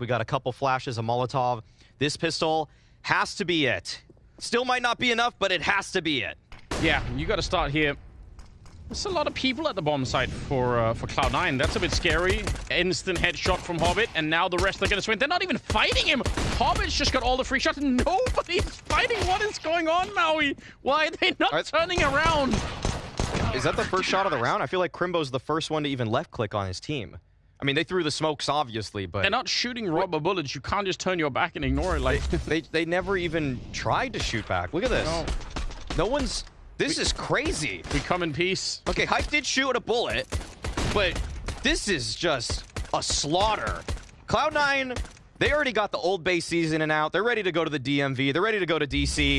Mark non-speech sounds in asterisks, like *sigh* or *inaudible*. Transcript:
We got a couple flashes of Molotov. This pistol has to be it. Still might not be enough, but it has to be it. Yeah, you got to start here. There's a lot of people at the bomb site for uh, for Cloud9. That's a bit scary. Instant headshot from Hobbit, and now the rest are going to swing. They're not even fighting him. Hobbit's just got all the free shots, and nobody's fighting. What is going on, Maui? Why are they not Right. turning around? Is that the first shot of the round? I feel like Krimbo's the first one to even left click on his team. I mean, they threw the smokes, obviously, but They're not shooting rubber bullets. You can't just turn your back and ignore it. Like, *laughs* they, they never even tried to shoot back. Look at this. no, No one's... This is crazy. we come in peace. Okay, Hype did shoot a bullet, but this is just a slaughter. Cloud9, they already got the old base season and out. They're ready to go to the DMV. They're ready to go to DC.